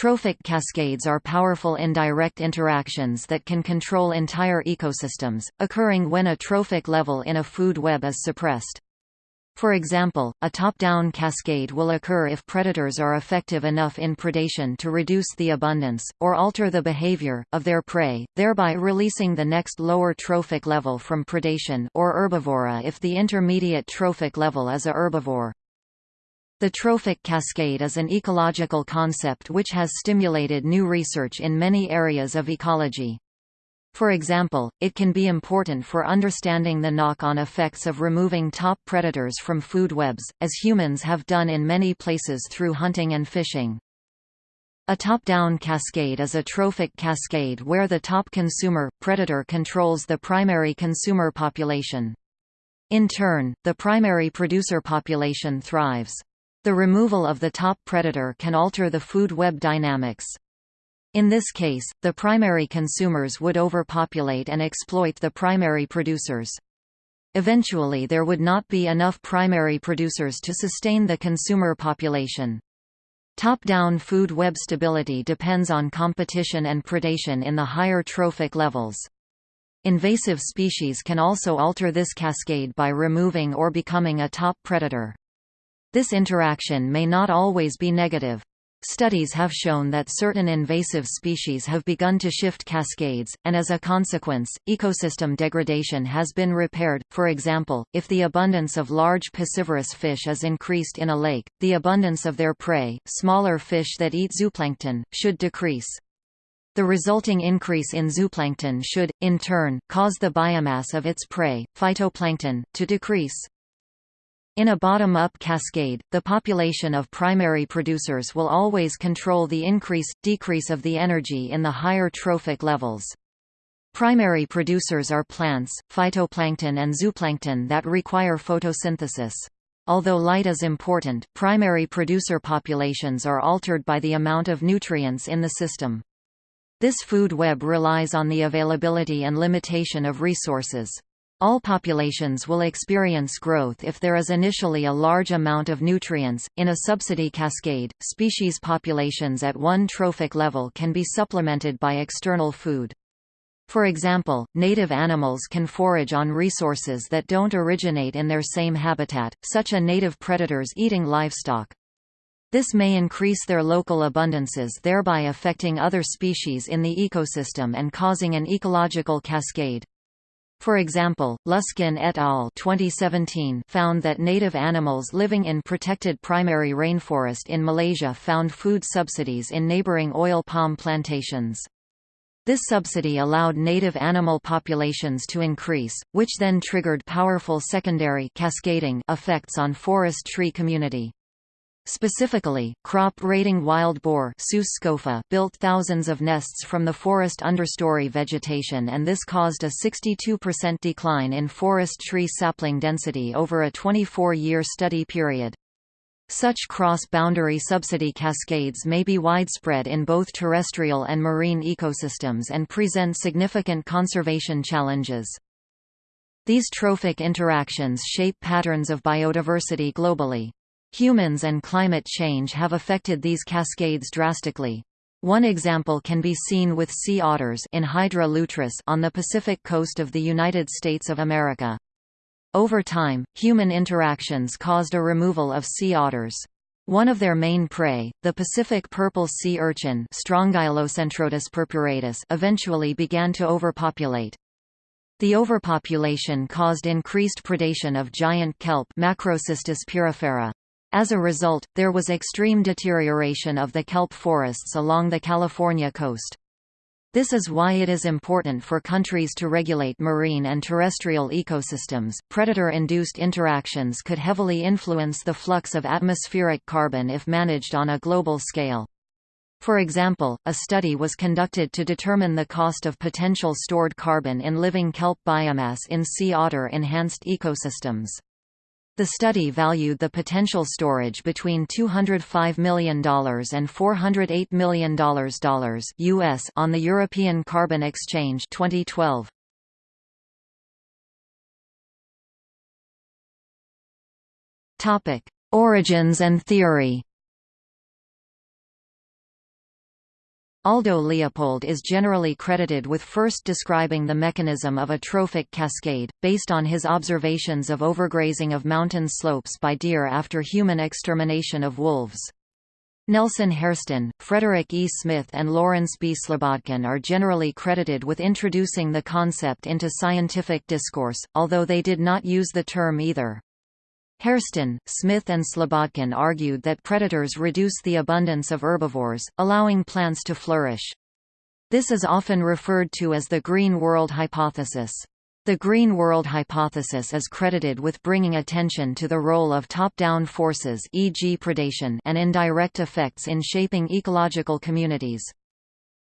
Trophic cascades are powerful indirect interactions that can control entire ecosystems, occurring when a trophic level in a food web is suppressed. For example, a top-down cascade will occur if predators are effective enough in predation to reduce the abundance, or alter the behavior, of their prey, thereby releasing the next lower trophic level from predation or herbivory if the intermediate trophic level is a herbivore. The trophic cascade is an ecological concept which has stimulated new research in many areas of ecology. For example, it can be important for understanding the knock-on effects of removing top predators from food webs, as humans have done in many places through hunting and fishing. A top-down cascade is a trophic cascade where the top consumer, predator controls the primary consumer population. In turn, the primary producer population thrives. The removal of the top predator can alter the food web dynamics. In this case, the primary consumers would overpopulate and exploit the primary producers. Eventually there would not be enough primary producers to sustain the consumer population. Top-down food web stability depends on competition and predation in the higher trophic levels. Invasive species can also alter this cascade by removing or becoming a top predator. This interaction may not always be negative. Studies have shown that certain invasive species have begun to shift cascades, and as a consequence, ecosystem degradation has been repaired. For example, if the abundance of large piscivorous fish is increased in a lake, the abundance of their prey, smaller fish that eat zooplankton, should decrease. The resulting increase in zooplankton should, in turn, cause the biomass of its prey, phytoplankton, to decrease. In a bottom-up cascade, the population of primary producers will always control the increase-decrease of the energy in the higher trophic levels. Primary producers are plants, phytoplankton and zooplankton that require photosynthesis. Although light is important, primary producer populations are altered by the amount of nutrients in the system. This food web relies on the availability and limitation of resources. All populations will experience growth if there is initially a large amount of nutrients. In a subsidy cascade, species populations at one trophic level can be supplemented by external food. For example, native animals can forage on resources that don't originate in their same habitat, such as native predators eating livestock. This may increase their local abundances thereby affecting other species in the ecosystem and causing an ecological cascade. For example, Luskin et al. 2017 found that native animals living in protected primary rainforest in Malaysia found food subsidies in neighboring oil palm plantations. This subsidy allowed native animal populations to increase, which then triggered powerful secondary cascading effects on forest tree community. Specifically, crop-raiding wild boar built thousands of nests from the forest understory vegetation and this caused a 62% decline in forest tree sapling density over a 24-year study period. Such cross-boundary subsidy cascades may be widespread in both terrestrial and marine ecosystems and present significant conservation challenges. These trophic interactions shape patterns of biodiversity globally. Humans and climate change have affected these cascades drastically. One example can be seen with sea otters Enhydra lutris on the Pacific coast of the United States of America. Over time, human interactions caused a removal of sea otters. One of their main prey, the Pacific purple sea urchin purpuratus eventually began to overpopulate. The overpopulation caused increased predation of giant kelp Macrocystis pyrifera. As a result, there was extreme deterioration of the kelp forests along the California coast. This is why it is important for countries to regulate marine and terrestrial ecosystems. Predator induced interactions could heavily influence the flux of atmospheric carbon if managed on a global scale. For example, a study was conducted to determine the cost of potential stored carbon in living kelp biomass in sea otter enhanced ecosystems. The study valued the potential storage between $205 million and $408 million US on the European Carbon Exchange 2012. Topic: Origins and theory. Aldo Leopold is generally credited with first describing the mechanism of a trophic cascade, based on his observations of overgrazing of mountain slopes by deer after human extermination of wolves. Nelson Hairston, Frederick E. Smith and Lawrence B. Slobodkin are generally credited with introducing the concept into scientific discourse, although they did not use the term either. Hairston, Smith and Slobodkin argued that predators reduce the abundance of herbivores, allowing plants to flourish. This is often referred to as the Green World hypothesis. The Green World hypothesis is credited with bringing attention to the role of top-down forces e.g. predation and indirect effects in shaping ecological communities.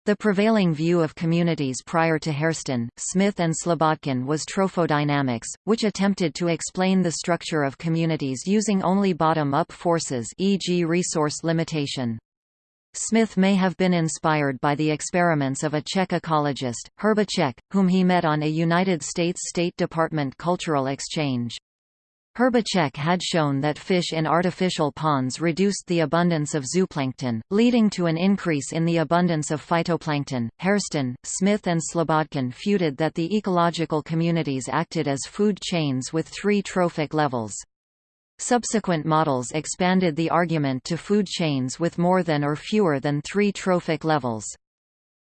The prevailing view of communities prior to Hairston, Smith and Slobodkin was trophodynamics, which attempted to explain the structure of communities using only bottom-up forces e.g. resource limitation. Smith may have been inspired by the experiments of a Czech ecologist, Hrbacek, whom he met on a United States State Department cultural exchange. Hrbacek had shown that fish in artificial ponds reduced the abundance of zooplankton, leading to an increase in the abundance of phytoplankton. Hairston, Smith and Slobodkin feuded that the ecological communities acted as food chains with three trophic levels. Subsequent models expanded the argument to food chains with more than or fewer than three trophic levels.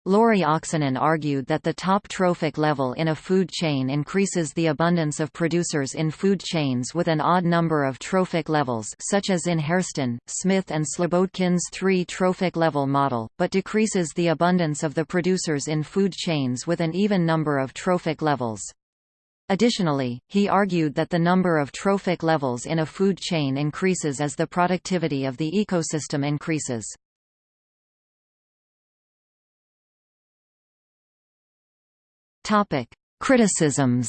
Lauri Oksanen argued that the top trophic level in a food chain increases the abundance of producers in food chains with an odd number of trophic levels such as in Hairston, Smith and Slobodkin's three trophic level model, but decreases the abundance of the producers in food chains with an even number of trophic levels. Additionally, he argued that the number of trophic levels in a food chain increases as the productivity of the ecosystem increases. Topic: Criticisms.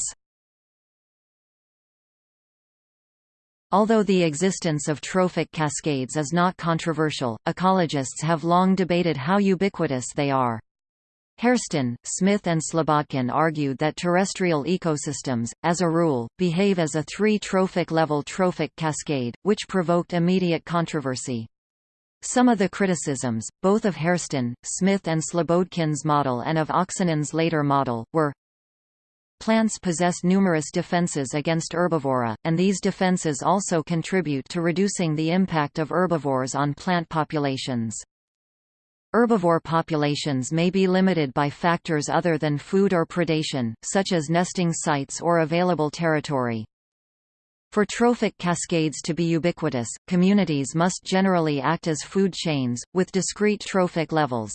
Although the existence of trophic cascades is not controversial, ecologists have long debated how ubiquitous they are. Hairston, Smith and Slobodkin argued that terrestrial ecosystems, as a rule, behave as a three-trophic level trophic cascade, which provoked immediate controversy. Some of the criticisms, both of Hairston, Smith and Slobodkin's model and of Oksanen's later model, were Plants possess numerous defenses against herbivory, and these defenses also contribute to reducing the impact of herbivores on plant populations. Herbivore populations may be limited by factors other than food or predation, such as nesting sites or available territory. For trophic cascades to be ubiquitous, communities must generally act as food chains, with discrete trophic levels.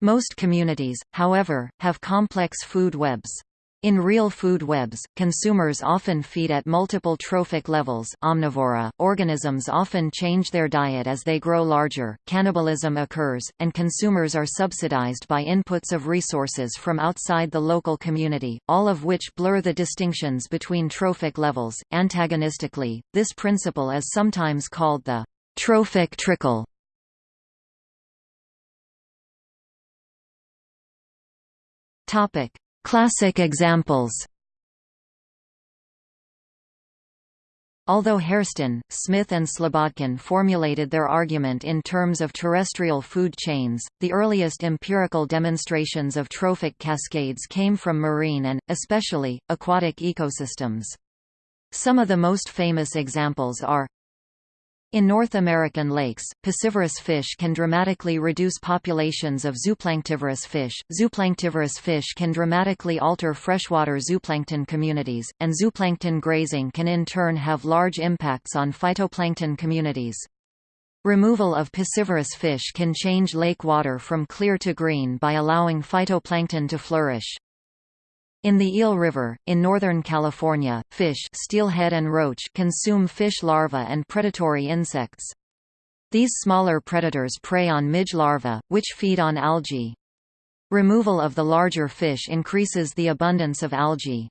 Most communities, however, have complex food webs. In real food webs, consumers often feed at multiple trophic levels omnivory, organisms often change their diet as they grow larger, cannibalism occurs, and consumers are subsidized by inputs of resources from outside the local community, all of which blur the distinctions between trophic levels. Antagonistically, this principle is sometimes called the trophic trickle. Topic Classic examples Although Hairston, Smith and Slobodkin formulated their argument in terms of terrestrial food chains, the earliest empirical demonstrations of trophic cascades came from marine and, especially, aquatic ecosystems. Some of the most famous examples are in North American lakes, piscivorous fish can dramatically reduce populations of zooplanktivorous fish, zooplanktivorous fish can dramatically alter freshwater zooplankton communities, and zooplankton grazing can in turn have large impacts on phytoplankton communities. Removal of piscivorous fish can change lake water from clear to green by allowing phytoplankton to flourish. In the Eel River, in Northern California, fish steelhead and roach consume fish larvae and predatory insects. These smaller predators prey on midge larvae, which feed on algae. Removal of the larger fish increases the abundance of algae.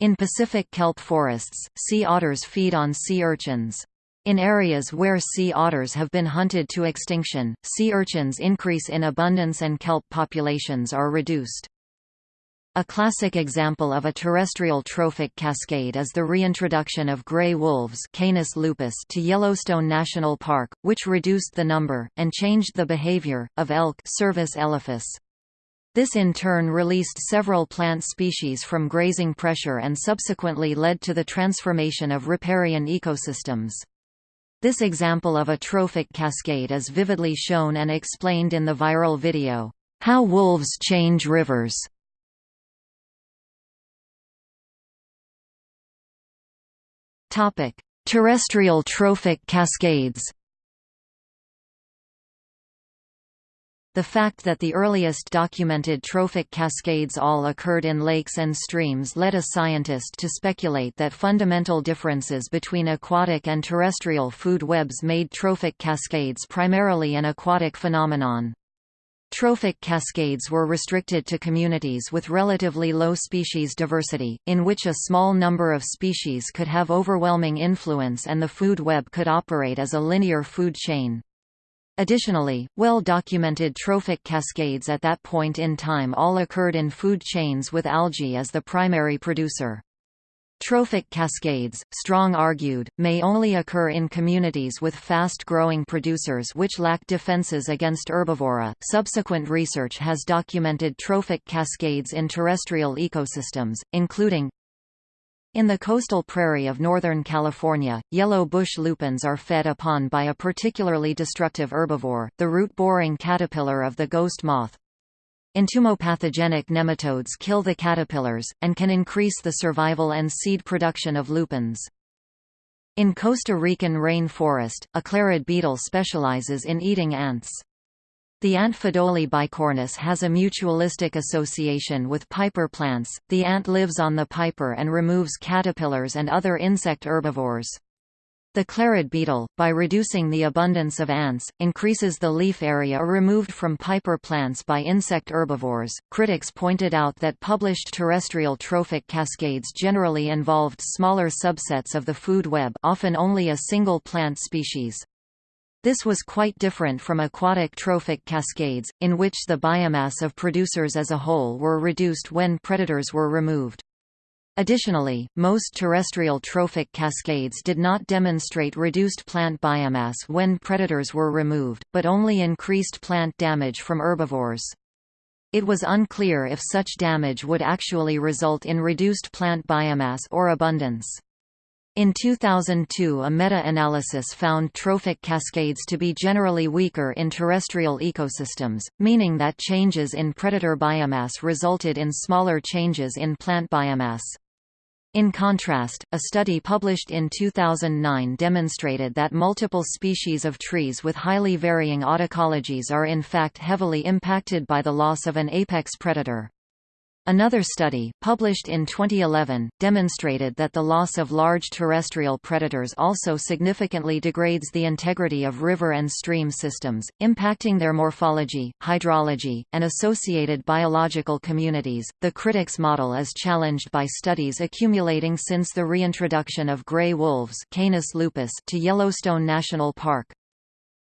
In Pacific kelp forests, sea otters feed on sea urchins. In areas where sea otters have been hunted to extinction, sea urchins increase in abundance and kelp populations are reduced. A classic example of a terrestrial trophic cascade is the reintroduction of gray wolves Canis lupus to Yellowstone National Park, which reduced the number, and changed the behavior, of elk. This in turn released several plant species from grazing pressure and subsequently led to the transformation of riparian ecosystems. This example of a trophic cascade is vividly shown and explained in the viral video, How Wolves Change Rivers. Topic: Terrestrial trophic cascades. The fact that the earliest documented trophic cascades all occurred in lakes and streams led a scientist to speculate that fundamental differences between aquatic and terrestrial food webs made trophic cascades primarily an aquatic phenomenon. Trophic cascades were restricted to communities with relatively low species diversity, in which a small number of species could have overwhelming influence and the food web could operate as a linear food chain. Additionally, well-documented trophic cascades at that point in time all occurred in food chains with algae as the primary producer. Trophic cascades, Strong argued, may only occur in communities with fast-growing producers which lack defenses against herbivory. Subsequent research has documented trophic cascades in terrestrial ecosystems, including in the coastal prairie of Northern California, yellow bush lupins are fed upon by a particularly destructive herbivore, the root-boring caterpillar of the ghost moth. Entomopathogenic nematodes kill the caterpillars, and can increase the survival and seed production of lupins. In Costa Rican rainforest, a clerid beetle specializes in eating ants. The ant Pheidole bicornis has a mutualistic association with piper plants. The ant lives on the piper and removes caterpillars and other insect herbivores. The clerid beetle, by reducing the abundance of ants, increases the leaf area removed from piper plants by insect herbivores. Critics pointed out that published terrestrial trophic cascades generally involved smaller subsets of the food web, often only a single plant species. This was quite different from aquatic trophic cascades, in which the biomass of producers as a whole were reduced when predators were removed. Additionally, most terrestrial trophic cascades did not demonstrate reduced plant biomass when predators were removed, but only increased plant damage from herbivores. It was unclear if such damage would actually result in reduced plant biomass or abundance. In 2002 a meta-analysis found trophic cascades to be generally weaker in terrestrial ecosystems, meaning that changes in predator biomass resulted in smaller changes in plant biomass. In contrast, a study published in 2009 demonstrated that multiple species of trees with highly varying autecologies are in fact heavily impacted by the loss of an apex predator. Another study, published in 2011, demonstrated that the loss of large terrestrial predators also significantly degrades the integrity of river and stream systems, impacting their morphology, hydrology, and associated biological communities. The critics model is challenged by studies accumulating since the reintroduction of gray wolves Canis lupus to Yellowstone National Park.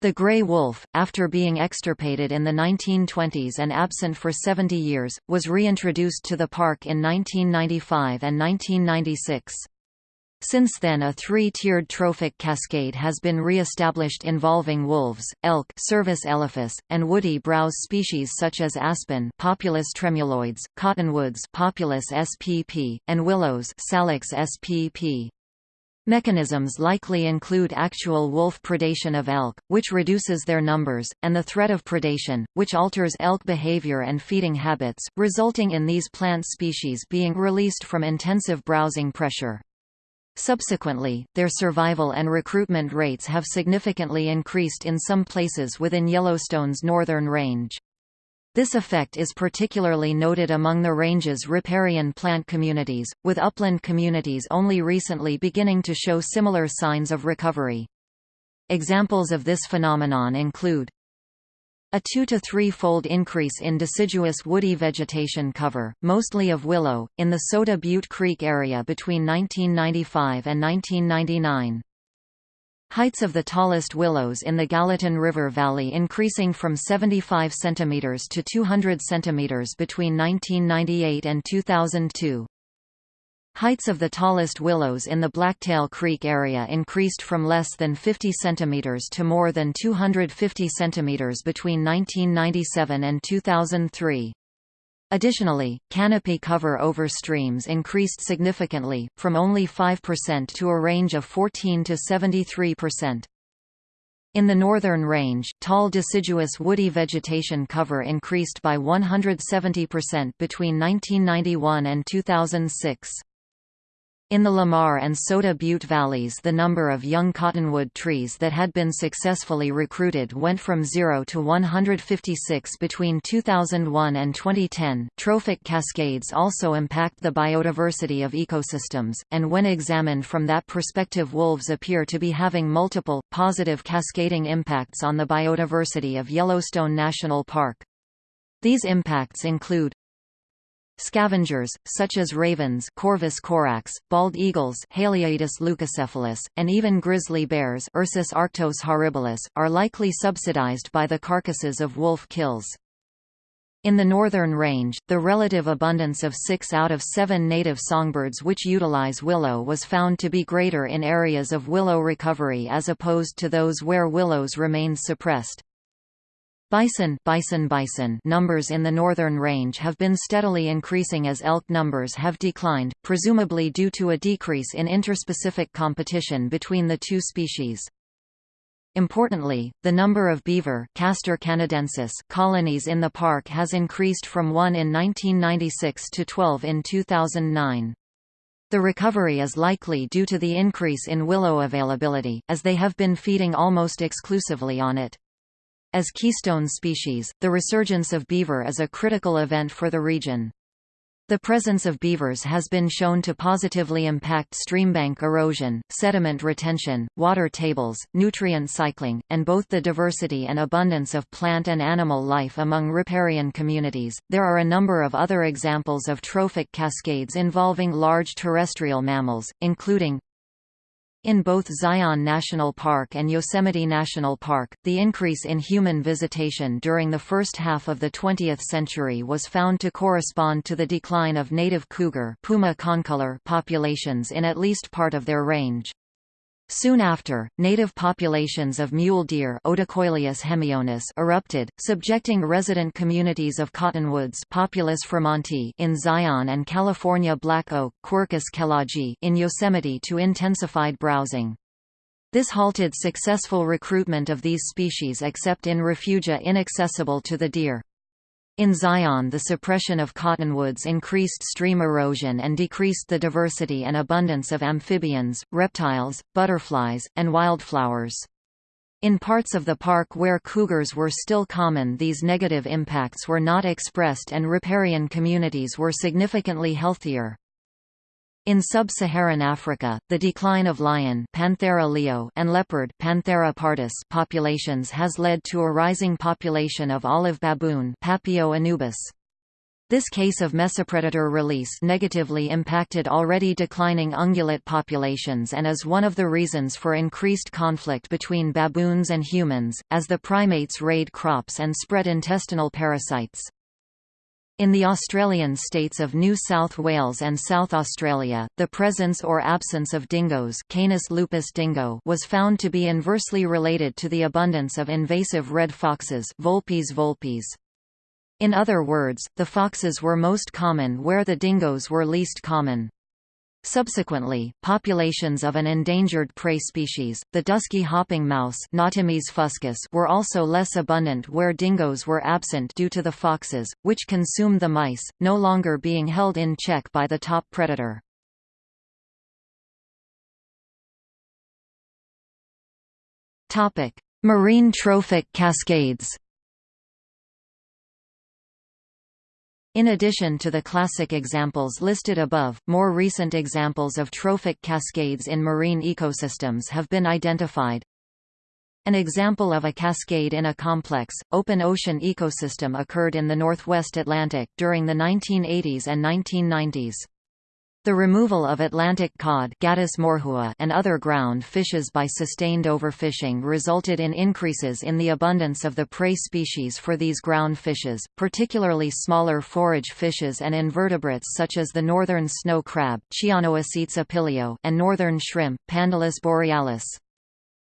The gray wolf, after being extirpated in the 1920s and absent for 70 years, was reintroduced to the park in 1995 and 1996. Since then a three-tiered trophic cascade has been re-established involving wolves, elk and woody browse species such as aspen Populus tremuloides, cottonwoods Populus spp, and willows Salix spp. Mechanisms likely include actual wolf predation of elk, which reduces their numbers, and the threat of predation, which alters elk behavior and feeding habits, resulting in these plant species being released from intensive browsing pressure. Subsequently, their survival and recruitment rates have significantly increased in some places within Yellowstone's northern range. This effect is particularly noted among the range's riparian plant communities, with upland communities only recently beginning to show similar signs of recovery. Examples of this phenomenon include a two to three-fold increase in deciduous woody vegetation cover, mostly of willow, in the Soda Butte Creek area between 1995 and 1999. Heights of the tallest willows in the Gallatin River Valley increasing from 75 cm to 200 cm between 1998 and 2002. Heights of the tallest willows in the Blacktail Creek area increased from less than 50 cm to more than 250 cm between 1997 and 2003. Additionally, canopy cover over streams increased significantly, from only 5% to a range of 14 to 73%. In the northern range, tall deciduous woody vegetation cover increased by 170% between 1991 and 2006. In the Lamar and Soda Butte valleys the number of young cottonwood trees that had been successfully recruited went from 0 to 156 between 2001 and 2010. Trophic cascades also impact the biodiversity of ecosystems, and when examined from that perspective wolves appear to be having multiple, positive cascading impacts on the biodiversity of Yellowstone National Park. These impacts include Scavengers, such as ravens Corvus corax, bald eagles Haliaeetus leucocephalus, and even grizzly bears Ursus arctos horribilis, are likely subsidized by the carcasses of wolf kills. In the northern range, the relative abundance of six out of seven native songbirds which utilize willow was found to be greater in areas of willow recovery as opposed to those where willows remain suppressed. Bison, bison, bison numbers in the northern range have been steadily increasing as elk numbers have declined, presumably due to a decrease in interspecific competition between the two species. Importantly, the number of beaver Castor canadensis colonies in the park has increased from 1 in 1996 to 12 in 2009. The recovery is likely due to the increase in willow availability, as they have been feeding almost exclusively on it. As keystone species, the resurgence of beaver is a critical event for the region. The presence of beavers has been shown to positively impact streambank erosion, sediment retention, water tables, nutrient cycling, and both the diversity and abundance of plant and animal life among riparian communities. There are a number of other examples of trophic cascades involving large terrestrial mammals, including in both Zion National Park and Yosemite National Park, the increase in human visitation during the first half of the 20th century was found to correspond to the decline of native cougar Puma concolor populations in at least part of their range. Soon after, native populations of mule deer hemionus erupted, subjecting resident communities of cottonwoods Populus in Zion and California black oak Quercus in Yosemite to intensified browsing. This halted successful recruitment of these species except in refugia inaccessible to the deer. In Zion the suppression of cottonwoods increased stream erosion and decreased the diversity and abundance of amphibians, reptiles, butterflies, and wildflowers. In parts of the park where cougars were still common these negative impacts were not expressed and riparian communities were significantly healthier. In sub-Saharan Africa, the decline of lion Panthera leo and leopard Panthera pardus populations has led to a rising population of olive baboon Papio anubis. This case of mesopredator release negatively impacted already declining ungulate populations and is one of the reasons for increased conflict between baboons and humans, as the primates raid crops and spread intestinal parasites. In the Australian states of New South Wales and South Australia, the presence or absence of dingoes Canis lupus dingo was found to be inversely related to the abundance of invasive red foxes Vulpes vulpes. In other words, the foxes were most common where the dingoes were least common. Subsequently, populations of an endangered prey species, the dusky hopping mouse fuscus, were also less abundant where dingoes were absent due to the foxes, which consumed the mice, no longer being held in check by the top predator. Marine trophic cascades In addition to the classic examples listed above, more recent examples of trophic cascades in marine ecosystems have been identified. An example of a cascade in a complex, open ocean ecosystem occurred in the northwest Atlantic during the 1980s and 1990s. The removal of Atlantic cod and other ground fishes by sustained overfishing resulted in increases in the abundance of the prey species for these ground fishes, particularly smaller forage fishes and invertebrates such as the northern snow crab and northern shrimp Pandalus borealis.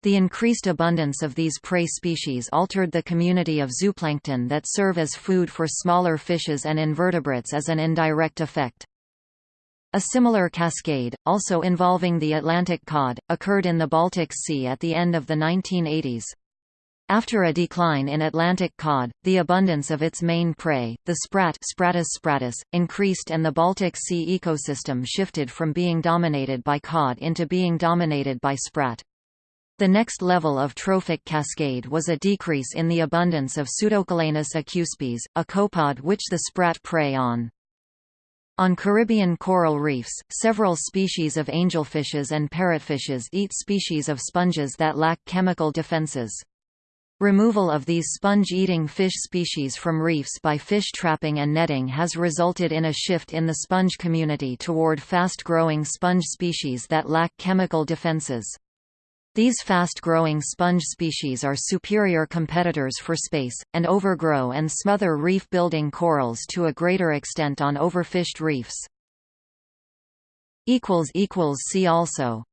The increased abundance of these prey species altered the community of zooplankton that serve as food for smaller fishes and invertebrates as an indirect effect. A similar cascade, also involving the Atlantic cod, occurred in the Baltic Sea at the end of the 1980s. After a decline in Atlantic cod, the abundance of its main prey, the sprat Sprattus sprattus, increased and the Baltic Sea ecosystem shifted from being dominated by cod into being dominated by sprat. The next level of trophic cascade was a decrease in the abundance of Pseudocalanus acuspes, a copepod which the sprat prey on. On Caribbean coral reefs, several species of angelfishes and parrotfishes eat species of sponges that lack chemical defenses. Removal of these sponge-eating fish species from reefs by fish trapping and netting has resulted in a shift in the sponge community toward fast-growing sponge species that lack chemical defenses. These fast-growing sponge species are superior competitors for space, and overgrow and smother reef-building corals to a greater extent on overfished reefs. See also